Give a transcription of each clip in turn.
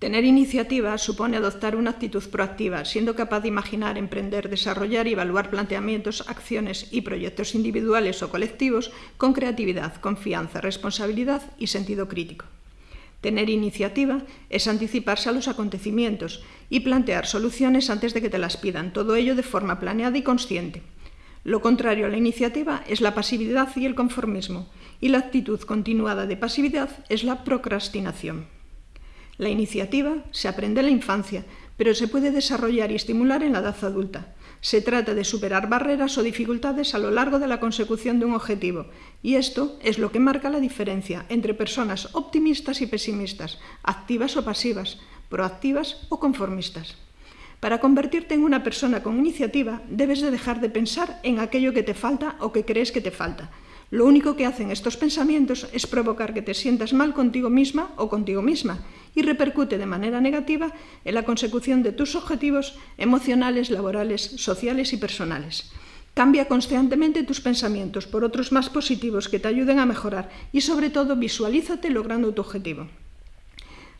Tener iniciativa supone adoptar una actitud proactiva, siendo capaz de imaginar, emprender, desarrollar y evaluar planteamientos, acciones y proyectos individuales o colectivos con creatividad, confianza, responsabilidad y sentido crítico. Tener iniciativa es anticiparse a los acontecimientos y plantear soluciones antes de que te las pidan, todo ello de forma planeada y consciente. Lo contrario a la iniciativa es la pasividad y el conformismo, y la actitud continuada de pasividad es la procrastinación. La iniciativa se aprende en la infancia, pero se puede desarrollar y estimular en la edad adulta. Se trata de superar barreras o dificultades a lo largo de la consecución de un objetivo, y esto es lo que marca la diferencia entre personas optimistas y pesimistas, activas o pasivas, proactivas o conformistas. Para convertirte en una persona con iniciativa, debes de dejar de pensar en aquello que te falta o que crees que te falta, lo único que hacen estos pensamientos es provocar que te sientas mal contigo misma o contigo misma y repercute de manera negativa en la consecución de tus objetivos emocionales, laborales, sociales y personales. Cambia constantemente tus pensamientos por otros más positivos que te ayuden a mejorar y sobre todo visualízate logrando tu objetivo.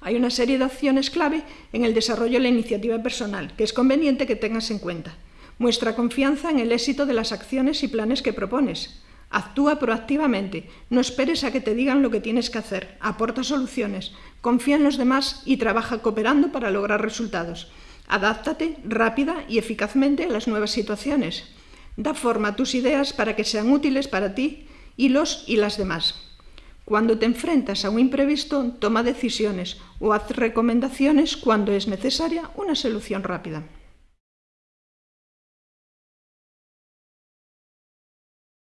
Hay una serie de acciones clave en el desarrollo de la iniciativa personal que es conveniente que tengas en cuenta. Muestra confianza en el éxito de las acciones y planes que propones. Actúa proactivamente, no esperes a que te digan lo que tienes que hacer, aporta soluciones, confía en los demás y trabaja cooperando para lograr resultados. Adáptate rápida y eficazmente a las nuevas situaciones. Da forma a tus ideas para que sean útiles para ti y los y las demás. Cuando te enfrentas a un imprevisto, toma decisiones o haz recomendaciones cuando es necesaria una solución rápida.